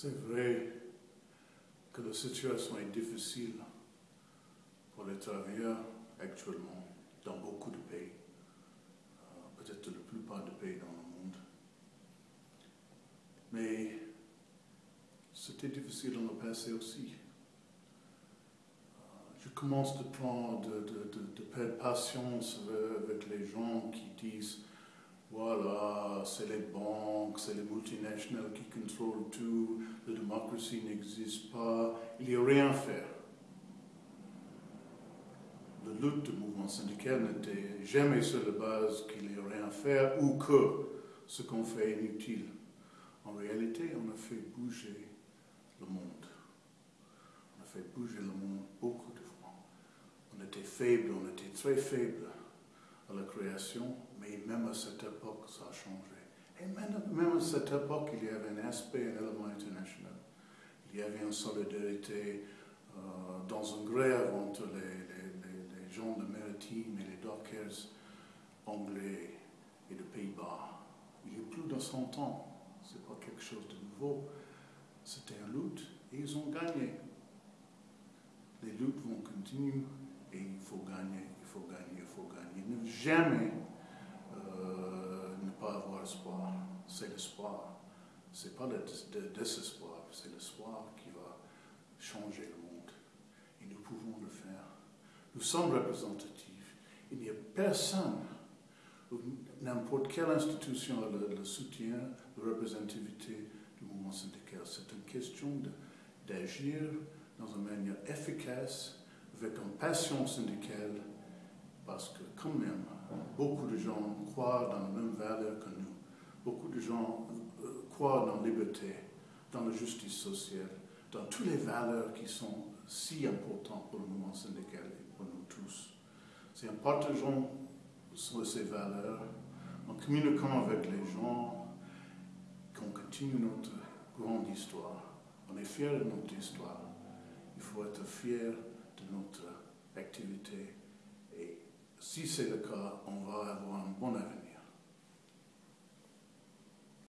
C'est vrai que la situation est difficile pour les travailleurs actuellement dans beaucoup de pays, euh, peut-être la plupart des pays dans le monde. Mais c'était difficile dans le passé aussi. Euh, je commence de prendre, de, de, de perdre patience avec les gens qui disent voilà, c'est les c'est les multinationales qui contrôlent tout, la démocratie n'existe pas, il n'y a rien à faire. La lutte du mouvement syndical n'était jamais sur la base qu'il n'y a rien à faire ou que ce qu'on fait est inutile. En réalité, on a fait bouger le monde. On a fait bouger le monde beaucoup de fois. On était faible, on était très faible à la création, mais même à cette époque, ça a changé. Et même, à cette époque, il y avait un aspect, un élément international. Il y avait une solidarité euh, dans une grève entre les, gens de Maritime et les dockers anglais et de Pays-Bas. Il y a plus de 100 ans. Ce n'est pas quelque chose de nouveau. C'était une lutte et ils ont gagné. Les luttes vont continuer et il faut gagner, il faut gagner, il faut gagner. Ne jamais C'est l'espoir. Ce n'est pas le désespoir, c'est l'espoir qui va changer le monde. Et nous pouvons le faire. Nous sommes représentatifs. Il n'y a personne, n'importe quelle institution a le, soutien, la représentativité du mouvement syndical. C'est une question d'agir dans une manière efficace, avec une passion syndicale, parce que quand même, beaucoup de gens croient dans les mêmes valeurs que nous. Beaucoup de gens euh, croient dans la liberté, dans la justice sociale, dans toutes les valeurs qui sont si importantes pour le mouvement syndical et pour nous tous. C'est en partageant ces valeurs, en communiquant avec les gens, qu'on continue notre grande histoire. On est fiers de notre histoire. Il faut être fier de notre activité si c'est le cas, on va avoir un bon avenir.